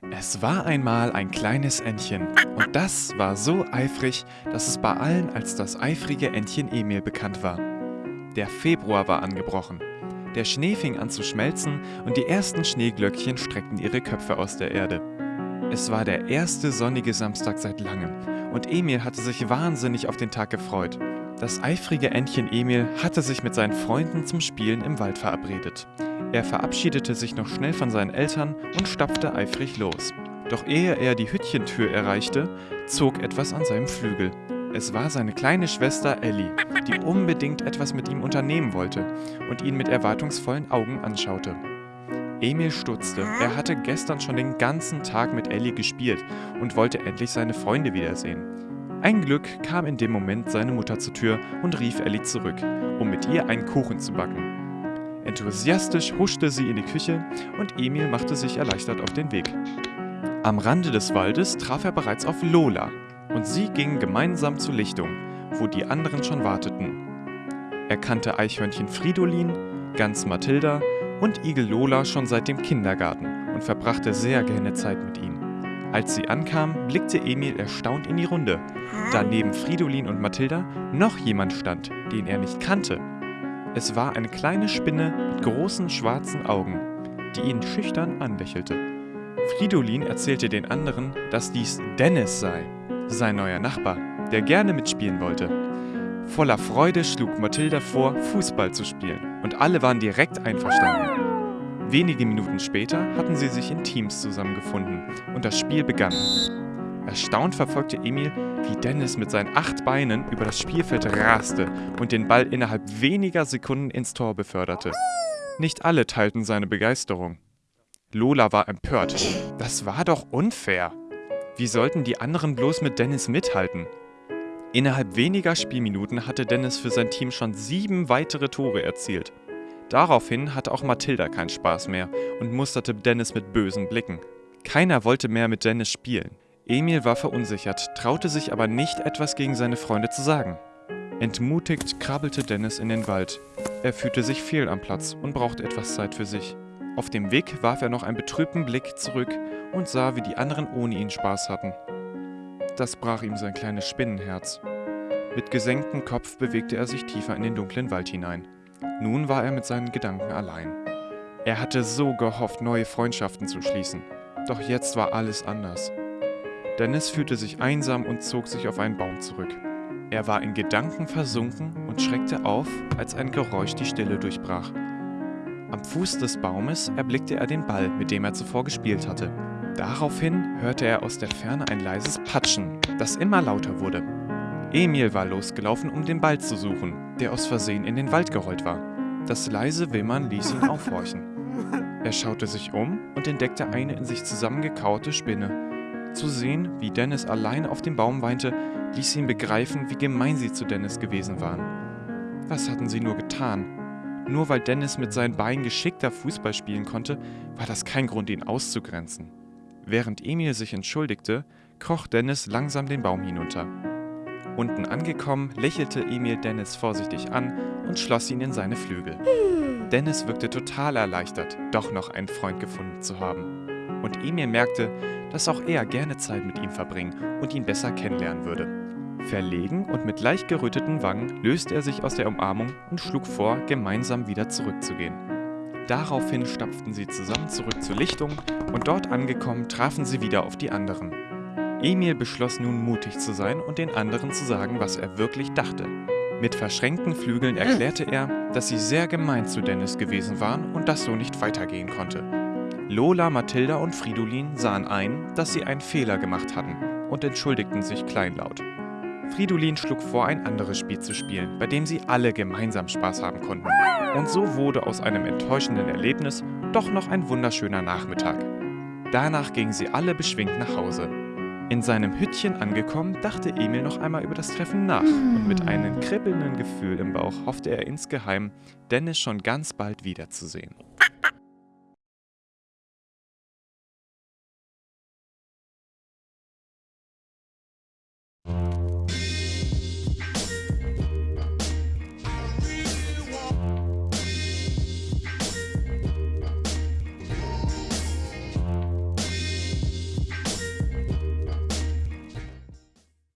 Es war einmal ein kleines Entchen und das war so eifrig, dass es bei allen als das eifrige Entchen Emil bekannt war. Der Februar war angebrochen. Der Schnee fing an zu schmelzen und die ersten Schneeglöckchen streckten ihre Köpfe aus der Erde. Es war der erste sonnige Samstag seit langem und Emil hatte sich wahnsinnig auf den Tag gefreut. Das eifrige Entchen Emil hatte sich mit seinen Freunden zum Spielen im Wald verabredet. Er verabschiedete sich noch schnell von seinen Eltern und stapfte eifrig los. Doch ehe er die Hüttchentür erreichte, zog etwas an seinem Flügel. Es war seine kleine Schwester Ellie, die unbedingt etwas mit ihm unternehmen wollte und ihn mit erwartungsvollen Augen anschaute. Emil stutzte. Er hatte gestern schon den ganzen Tag mit Ellie gespielt und wollte endlich seine Freunde wiedersehen. Ein Glück kam in dem Moment seine Mutter zur Tür und rief Ellie zurück, um mit ihr einen Kuchen zu backen. Enthusiastisch huschte sie in die Küche und Emil machte sich erleichtert auf den Weg. Am Rande des Waldes traf er bereits auf Lola und sie gingen gemeinsam zur Lichtung, wo die anderen schon warteten. Er kannte Eichhörnchen Fridolin, Gans Mathilda und Igel Lola schon seit dem Kindergarten und verbrachte sehr gerne Zeit mit ihnen. Als sie ankam, blickte Emil erstaunt in die Runde, da neben Fridolin und Mathilda noch jemand stand, den er nicht kannte es war eine kleine Spinne mit großen schwarzen Augen, die ihn schüchtern anlächelte. Fridolin erzählte den anderen, dass dies Dennis sei, sein neuer Nachbar, der gerne mitspielen wollte. Voller Freude schlug Mathilda vor, Fußball zu spielen, und alle waren direkt einverstanden. Wenige Minuten später hatten sie sich in Teams zusammengefunden und das Spiel begann. Erstaunt verfolgte Emil, wie Dennis mit seinen acht Beinen über das Spielfeld raste und den Ball innerhalb weniger Sekunden ins Tor beförderte. Nicht alle teilten seine Begeisterung. Lola war empört. Das war doch unfair. Wie sollten die anderen bloß mit Dennis mithalten? Innerhalb weniger Spielminuten hatte Dennis für sein Team schon sieben weitere Tore erzielt. Daraufhin hatte auch Mathilda keinen Spaß mehr und musterte Dennis mit bösen Blicken. Keiner wollte mehr mit Dennis spielen. Emil war verunsichert, traute sich aber nicht, etwas gegen seine Freunde zu sagen. Entmutigt krabbelte Dennis in den Wald. Er fühlte sich fehl am Platz und brauchte etwas Zeit für sich. Auf dem Weg warf er noch einen betrübten Blick zurück und sah, wie die anderen ohne ihn Spaß hatten. Das brach ihm sein kleines Spinnenherz. Mit gesenktem Kopf bewegte er sich tiefer in den dunklen Wald hinein. Nun war er mit seinen Gedanken allein. Er hatte so gehofft, neue Freundschaften zu schließen. Doch jetzt war alles anders. Dennis fühlte sich einsam und zog sich auf einen Baum zurück. Er war in Gedanken versunken und schreckte auf, als ein Geräusch die Stille durchbrach. Am Fuß des Baumes erblickte er den Ball, mit dem er zuvor gespielt hatte. Daraufhin hörte er aus der Ferne ein leises Patschen, das immer lauter wurde. Emil war losgelaufen, um den Ball zu suchen, der aus Versehen in den Wald gerollt war. Das leise Wimmern ließ ihn aufhorchen. Er schaute sich um und entdeckte eine in sich zusammengekaute Spinne, zu sehen, wie Dennis allein auf dem Baum weinte, ließ ihn begreifen, wie gemein sie zu Dennis gewesen waren. Was hatten sie nur getan? Nur weil Dennis mit seinen Beinen geschickter Fußball spielen konnte, war das kein Grund, ihn auszugrenzen. Während Emil sich entschuldigte, kroch Dennis langsam den Baum hinunter. Unten angekommen, lächelte Emil Dennis vorsichtig an und schloss ihn in seine Flügel. Dennis wirkte total erleichtert, doch noch einen Freund gefunden zu haben und Emil merkte, dass auch er gerne Zeit mit ihm verbringen und ihn besser kennenlernen würde. Verlegen und mit leicht geröteten Wangen löste er sich aus der Umarmung und schlug vor, gemeinsam wieder zurückzugehen. Daraufhin stapften sie zusammen zurück zur Lichtung und dort angekommen trafen sie wieder auf die anderen. Emil beschloss nun mutig zu sein und den anderen zu sagen, was er wirklich dachte. Mit verschränkten Flügeln erklärte er, dass sie sehr gemein zu Dennis gewesen waren und das so nicht weitergehen konnte. Lola, Mathilda und Fridolin sahen ein, dass sie einen Fehler gemacht hatten und entschuldigten sich kleinlaut. Fridolin schlug vor, ein anderes Spiel zu spielen, bei dem sie alle gemeinsam Spaß haben konnten. Und so wurde aus einem enttäuschenden Erlebnis doch noch ein wunderschöner Nachmittag. Danach gingen sie alle beschwingt nach Hause. In seinem Hüttchen angekommen, dachte Emil noch einmal über das Treffen nach und mit einem kribbelnden Gefühl im Bauch hoffte er insgeheim, Dennis schon ganz bald wiederzusehen.